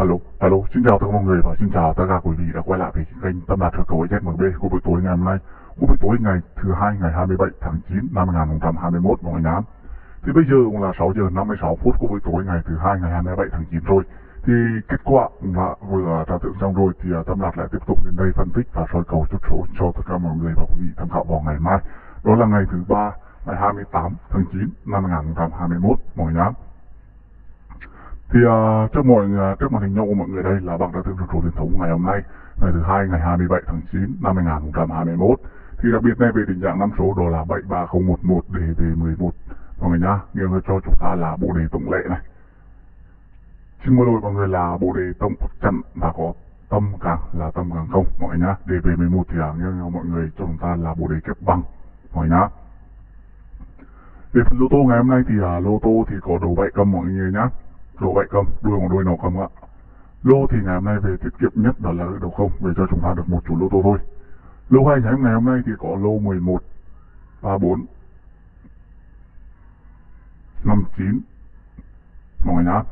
Alo, alo, xin chào tất cả mọi người và xin chào tất cả quý vị đã quay lại với kênh Tâm Đạt Sơ cầu ZMB của buổi tối ngày hôm nay. Của buổi tối ngày thứ hai ngày 27 tháng 9 năm 2021 mọi người nhá. Thì bây giờ cũng là 6 giờ 56 phút của buổi tối ngày thứ hai ngày 27 tháng 9 rồi. Thì kết quả cũng là vừa trả tượng xong rồi thì à, Tâm Đạt lại tiếp tục đến đây phân tích và soi cầu chút số cho tất cả mọi người và quý vị tham khảo vào ngày mai. Đó là ngày thứ ba ngày 28 tháng 9 năm 2021 mọi người nhá. Thì uh, trước mọi người, trước màn hình nhau của mọi người đây là bảng đã thương chủ truyền thống ngày hôm nay ngày thứ hai ngày 27 tháng 9 năm 2021 thì đặc biệt này về tình trạng năm số đó là 73011 đề về 11 mọi người nhá nghiêng cho chúng ta là bộ đề tổng lệ này. Xin mời lỗi mọi người là bộ đề tổng chặn và có tâm càng là tâm càng không. Mọi người nhá đề về 11 thì à, uh, nghiêng mọi người cho chúng ta là bộ đề kép bằng mọi người nhá. Về phần lô tô ngày hôm nay thì uh, lô tô thì có đủ bảy cầm mọi người nhá lô vậy cầm đuôi một đuôi nào cầm ạ? Lô thì ngày hôm nay về tiết kiệm nhất đó là đầu không? Về cho chúng ta được một chủ lô tô thôi. Lô hai nhánh ngày hôm nay thì có lô 11 34 59 mọi người nhá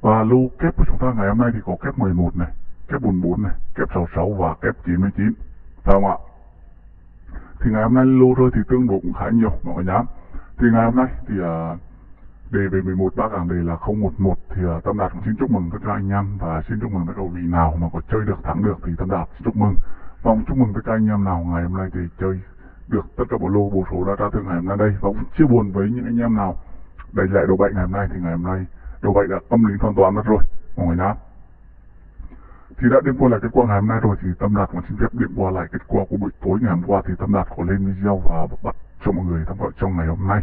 và lô kép của chúng ta ngày hôm nay thì có kép 11 này kép 44 này kép 66 và kép 99 phải không ạ? Thì ngày hôm nay lô rơi thì tương đối cũng khá nhiều mọi người nhá thì ngày hôm nay thì uh, đề về 11 bác hàng đề là 011 thì uh, Tâm Đạt cũng xin chúc mừng tất cả anh em và xin chúc mừng tất cả vị nào mà có chơi được thắng được thì Tâm Đạt xin chúc mừng. Và cũng chúc mừng tất cả anh em nào ngày hôm nay thì chơi được tất cả bộ lô bộ số đã ra thương ngày hôm nay đây. Và cũng chia buồn với những anh em nào đầy lại đồ bệnh ngày hôm nay thì ngày hôm nay đồ bệnh đã âm lý hoàn toàn mất rồi mọi người nhá. Thì đã điểm qua lại kết quả ngày hôm nay rồi thì Tâm Đạt cũng xin phép điểm qua lại kết quả của buổi tối ngày hôm qua thì Tâm Đạt có lên video và bắt cho mọi người tham khảo trong ngày hôm nay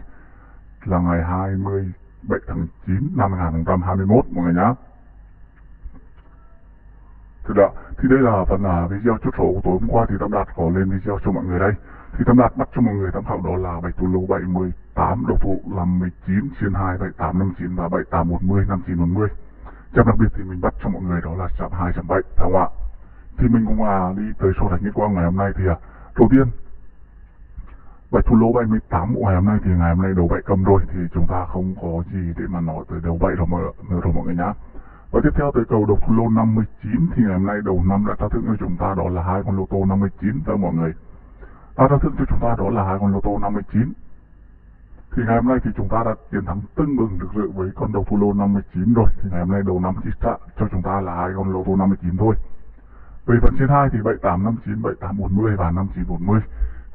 là ngày 27 tháng 9 năm 2021 mọi người nhá. Thì, đó, thì đây là phần là video chốt số của tối hôm qua thì Tâm Đạt có lên video cho mọi người đây. Thì Tâm Đạt bắt cho mọi người tham khảo đó là bạch thủ lô 78, đầu thủ là 19, trên 2, 7859 và 7840, 5940. Chạm đặc biệt thì mình bắt cho mọi người đó là chạm 2, chạm 7, phải không ạ? Thì mình cũng à, đi tới số thành nhất quang ngày hôm nay thì à, đầu tiên Bạch thủ lô 78 của ngày hôm nay thì ngày hôm nay đầu bảy cầm rồi thì chúng ta không có gì để mà nói tới đầu bảy rồi mọi, rồi mọi người nhá. Và tiếp theo tới cầu đầu thủ lô 59 thì ngày hôm nay đầu năm đã trao thưởng cho chúng ta đó là hai con lô tô 59 tới mọi người. Đã trao thưởng cho chúng ta đó là hai con lô tô 59. Thì ngày hôm nay thì chúng ta đã chiến thắng tưng bừng được dự với con đầu thủ lô 59 rồi. Thì ngày hôm nay đầu năm chỉ trả cho chúng ta là hai con lô tô 59 thôi. Về phần trên 2 thì 7859, 7840 và 5940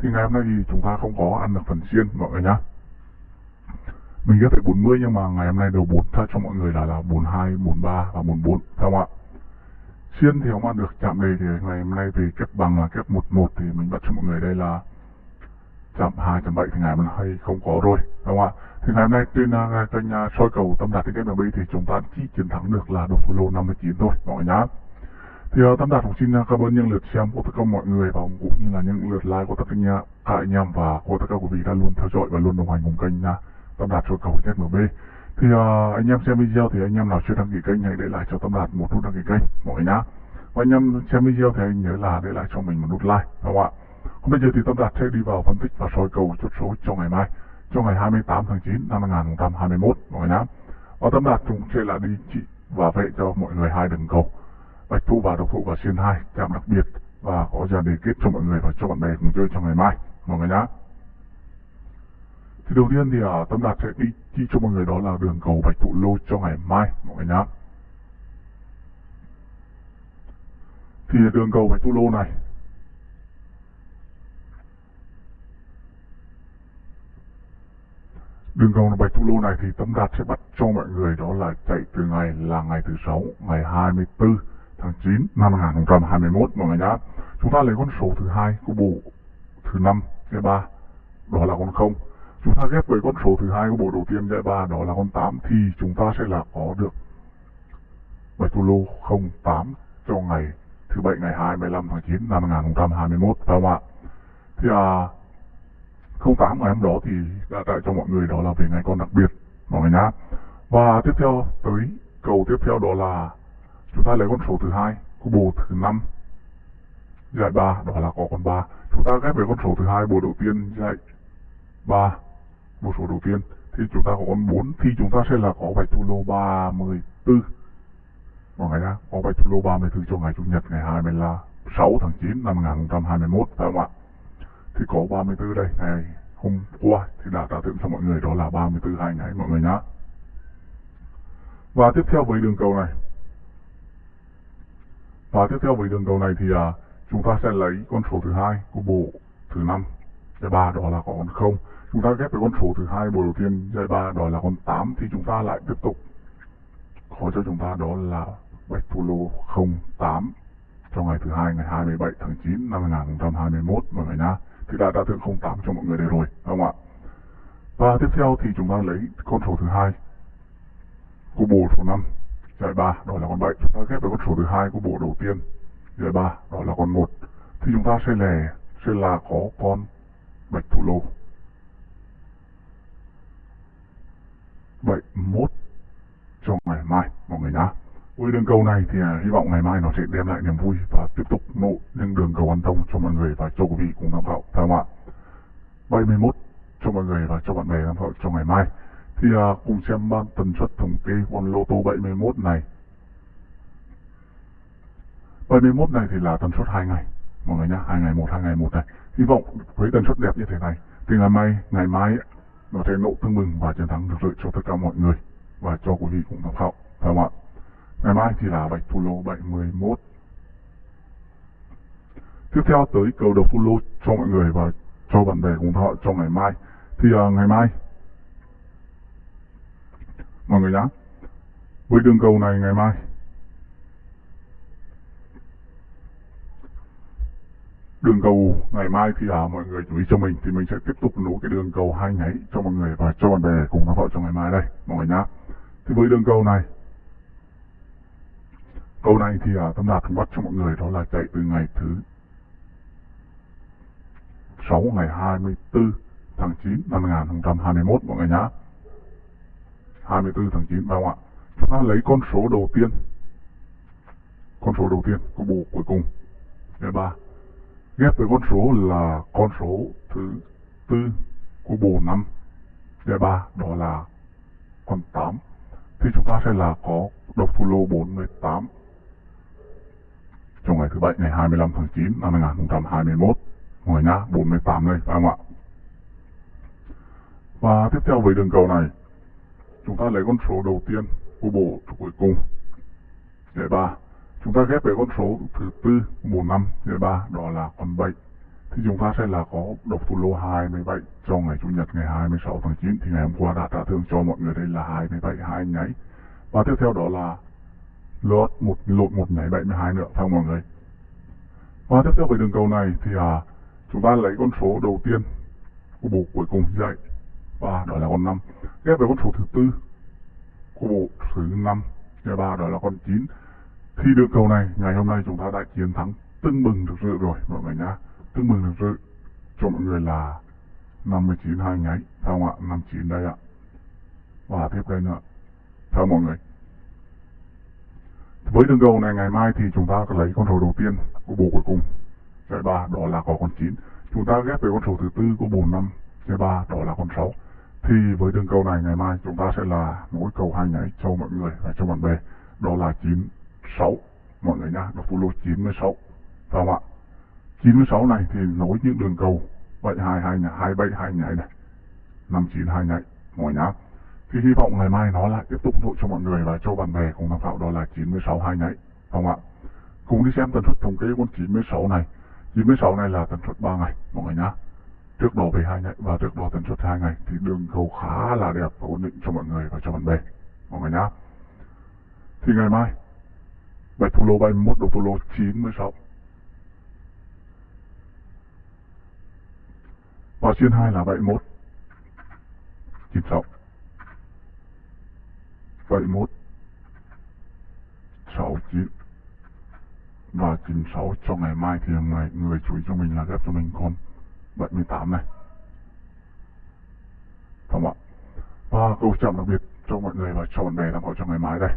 thì ngày hôm nay thì chúng ta không có ăn được phần xiên mọi người nhá. Mình ghép phải 40 nhưng mà ngày hôm nay đầu 4 thay cho mọi người là là 42, 43 và 44 phải không ạ? Xiên thì không ăn được chạm đây thì ngày hôm nay về kép bằng là kép 11 thì mình bắt cho mọi người đây là chạm 2, chạm 7 thì ngày hôm nay không có rồi phải không ạ? Thì ngày hôm nay trên kênh uh, soi cầu tâm đạt cái MB thì chúng ta chỉ chiến thắng được là độc thủ lô 59 thôi mọi người nhá thì uh, Tam Đạt cũng xin uh, cảm ơn những lượt xem của tất cả mọi người và cũng như là những lượt like của tất cả nhà, cả anh em và của tất cả quý vị đã luôn theo dõi và luôn đồng hành cùng kênh uh, tam Đạt soi cầu ZMB. Thì uh, anh em xem video thì anh em nào chưa đăng ký kênh hãy để lại cho tam Đạt một nút đăng ký kênh mọi người nhá. Và anh em xem video thì anh nhớ là để lại cho mình một nút like đúng không ạ? Còn bây giờ thì Tâm Đạt sẽ đi vào phân tích và soi cầu chốt số cho ngày mai, cho ngày 28 tháng 9 năm 2021 mọi người nhá. Và Tâm Đạt cũng sẽ là đi trị và vệ cho mọi người hai đường cầu bạch thu và độc thủ và xuyên hai chạm đặc biệt, và có ra đề kết cho mọi người và cho bạn bè cùng chơi trong ngày mai. Mọi người nhá. Thì đầu tiên thì ở tâm đạt sẽ đi chi cho mọi người đó là đường cầu bạch thủ lô cho ngày mai. Mọi người nhá. Thì đường cầu bạch thủ lô này. Đường cầu bạch thủ lô này thì tâm đạt sẽ bắt cho mọi người đó là chạy từ ngày là ngày thứ sáu, ngày 24 tháng 9 năm 2021 mọi người nhá. Chúng ta lấy con số thứ hai của bộ thứ năm, giải ba, đó là con không. Chúng ta ghép với con số thứ hai của bộ đầu tiên, giải ba, đó là con 8 thì chúng ta sẽ là có được bạch thủ lô 08 cho ngày thứ bảy, ngày 25 tháng 9 năm 2021 phải không ạ? Thì à 08 ngày hôm đó thì đã tại cho mọi người đó là về ngày con đặc biệt mọi người nhá. Và tiếp theo, tới cầu tiếp theo đó là chúng ta lấy con số thứ hai, có bộ thứ năm, giải ba, đó là có con ba. Chúng ta ghép với con số thứ hai bộ đầu tiên, giải ba bộ số đầu tiên. Thì chúng ta có con 4 thì chúng ta sẽ là có bạch thủ lô 34 mọi người nhá, có bạch lô 34 cho ngày chủ nhật ngày 26 tháng 9 năm 2021 phải không ạ? Thì có 34 đây, ngày hôm qua thì đã trả thưởng cho mọi người, đó là 34 hai ngày, mọi người nhá. Và tiếp theo với đường cầu này và tiếp theo với đường cầu này thì à, chúng ta sẽ lấy con số thứ hai của bộ thứ năm giải ba đó là con không. Chúng ta ghép với con số thứ hai bộ đầu tiên giải ba đó là con 8 thì chúng ta lại tiếp tục. Có cho chúng ta đó là bạch thủ lô 08 trong ngày thứ hai ngày 27 tháng 9 năm 2021 mọi người nhá. Thì đã đã thưởng 08 cho mọi người đây rồi đúng không ạ. Và tiếp theo thì chúng ta lấy con số thứ hai của bộ số 5 giải 3 đó là con 7 chúng ta ghép với con số thứ hai của bộ đầu tiên. Giải 3 đó là con 1 thì chúng ta sẽ là sẽ là có con bạch thủ lô. 71 cho ngày mai, mọi người nhá. Với đường cầu này thì à, hy vọng ngày mai nó sẽ đem lại niềm vui và tiếp tục nộ những đường cầu an thông cho mọi người và cho quý vị cùng tham khảo. Phải không ạ? 71 cho mọi người và cho bạn bè tham khảo cho ngày mai thì à, cùng xem ban tần suất thống kê con lô tô 71 này. 71 này thì là tần suất 2 ngày mọi người nhá hai ngày một hai ngày một này. Hy vọng với tần suất đẹp như thế này thì ngày mai ngày mai nó sẽ nộ tương mừng và chiến thắng được rưỡi cho tất cả mọi người và cho quý vị cũng tham khảo phải không ạ? Ngày mai thì là bạch thủ lô 71 tiếp theo tới cầu đầu thủ lô cho mọi người và cho bạn bè cùng thọ cho ngày mai. Thì uh, ngày mai mọi người nhá. Với đường cầu này ngày mai. Đường cầu ngày mai thì à, mọi người chú ý cho mình thì mình sẽ tiếp tục nối cái đường cầu hai nháy cho mọi người và cho bạn bè cùng tham khảo cho ngày mai đây mọi người nhá. Thì với đường cầu này câu này thì à, tâm đạt bắt cho mọi người đó là chạy từ ngày thứ 6 ngày 24 tháng 9 năm 2021 mọi người nhá. 24 tháng 9 phải không ạ chúng ta lấy con số đầu tiên. Con số đầu tiên của bộ cuối cùng. Thứ ba. Ghép với con số là con số thứ tư của bộ năm. Thứ ba, đó là con 8 thì chúng ta sẽ là có độc thủ lô 48 trong ngày thứ bảy, ngày 25 tháng 9 năm 2021 ngoài nhá 48 đây phải không ạ và tiếp theo với đường cầu này chúng ta lấy con số đầu tiên của bộ cuối cùng. Giải ba chúng ta ghép với con số thứ tư bộ năm. Giải ba đó là con 7 thì chúng ta sẽ là có độc thủ lô 27 cho ngày chủ nhật ngày 26 tháng 9 thì ngày hôm qua đã trả thưởng cho mọi người. Đây là 27 hai nháy. Và tiếp theo đó là lót một lộn một nhảy 72 nữa phải không mọi người? Và tiếp theo với đường cầu này thì à, chúng ta lấy con số đầu tiên của bộ cuối cùng dạy và đổi là con 5 ghép với con số thứ tư của bộ thứ 5 và ba đổi là con 9 thì đường cầu này, ngày hôm nay chúng ta đã chiến thắng tưng bừng được sự rồi, mọi người nhá. Tưng bừng được sự cho mọi người là 59 hai nháy. Phải không ạ? 59 đây ạ. Và tiếp đây nữa. Theo mọi người. Với đường cầu này, ngày mai thì chúng ta lấy con số đầu tiên của bộ cuối cùng. Giải ba, đó là có con 9 chúng ta ghép với con số thứ tư của bộ 5 giải ba, đó là con 6 thì với đường cầu này ngày mai, chúng ta sẽ là mỗi cầu hai nhảy cho mọi người và cho bạn bè. Đó là 96 mọi người nhá, đọc lô 96 phải không ạ? 96 này thì nối những đường cầu 72 hai nhảy 27 hai nhảy này. 59 hai nhảy mọi nhá. Thì hy vọng ngày mai nó lại tiếp tục nội cho mọi người và cho bạn bè cùng tham khảo. Đó là 96 hai nháy không ạ? Cùng đi xem tần suất thống kê con 96 này. 96 này là tần suất 3 ngày. Mọi người nhá trước đó về hai ngày và trước đó tần suất hai ngày thì đường cầu khá là đẹp và ổn định cho mọi người và cho bạn bè. Mọi người nhá. Thì ngày mai bạch thủ lô 31 đầu thủ lô 96 và xuyên 2 là 71 96 71 69 và 96 cho ngày mai thì người, người chú ý cho mình là ghép cho mình con. 78 này. Không ạ. Và câu chậm đặc biệt cho mọi người và cho bạn bè tham khảo cho ngày mai đây.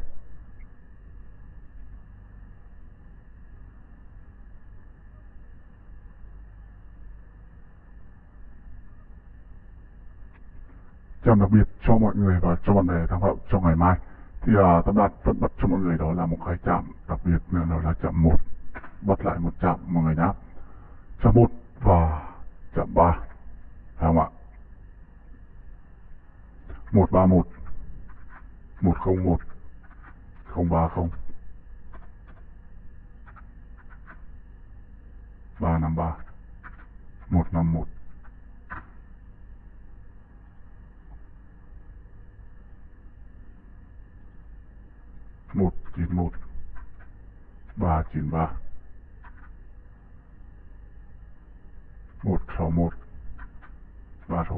Chào đặc biệt cho mọi người và cho bạn bè tham khảo cho ngày mai. Thì à, Tâm Đạt vẫn bắt cho mọi người đó là một cái chạm đặc biệt nữa đó là chạm một. Bắt lại một chạm mọi người nhá chạm một và chạm ba. Phải không ạ. Một ba một. Một không một. Không ba không. Ba năm ba. Một năm một. Một chín một. Ba chín ba. Một sáu một ba sáu?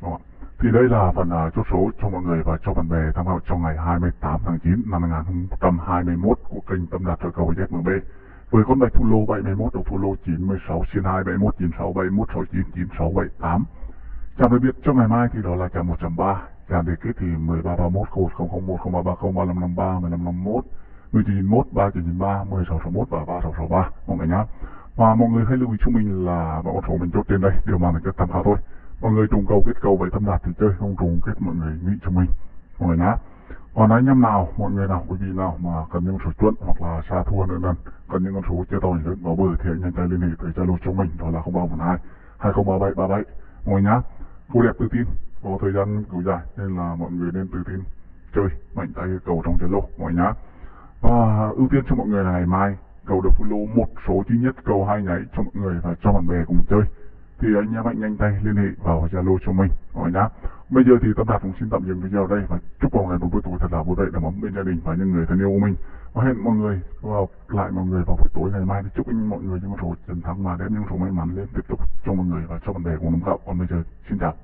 Vâng thì đây là phần uh, chốt số cho mọi người và cho bạn bè tham khảo trong ngày 28 tháng 9 năm 2021 của kênh Tâm Đạt Soi Cầu ZMB. Với con bài thu lô 71 đầu thu lô 96 xin 2 71 96 71 69 96 78. Chạm đặc biệt cho ngày mai thì đó là chạm 1.3 Chạm đề kết thì 13 31 001 0330 3553 1551 1991 3993 1661 và 3663 mọi người nhá. Và mọi người hãy lưu ý cho mình là mọi con số mình chốt trên đây đều mang tính chất tham khảo thôi. Mọi người trùng cầu kết cầu vậy tâm đạt thì chơi không trùng kết mọi người nghĩ cho mình mọi người nhá. Còn anh em nào mọi người nào quý vị nào mà cần những số chuẩn hoặc là xa thua nữa lần, cần những con số chơi to lớn vào bờ thì anh nhanh tay liên hệ tới zalo cho mình đó là 0312 2037 37 mọi người nhá. Cô đẹp tự tin có thời gian cứu dài nên là mọi người nên tự tin chơi mạnh tay cầu trong zalo mọi người nhá và ưu tiên cho mọi người là ngày mai, cầu được follow một số duy nhất, cầu hai nháy cho mọi người và cho bạn bè cùng chơi thì anh em hãy nhanh tay liên hệ vào Zalo cho mình mọi nhá. Bây giờ thì Tâm Đạt cũng xin tạm dừng video đây và chúc mọi người một buổi tối thật là vui vẻ, đầm ấm bên gia đình và những người thân yêu của mình. Và hẹn mọi người vào, lại mọi người vào buổi tối ngày mai để chúc anh mọi người những số chiến thắng mà đem, những số may mắn lên tiếp tục cho mọi người và cho bạn bè cùng đồng cậu. Còn bây giờ, xin chào.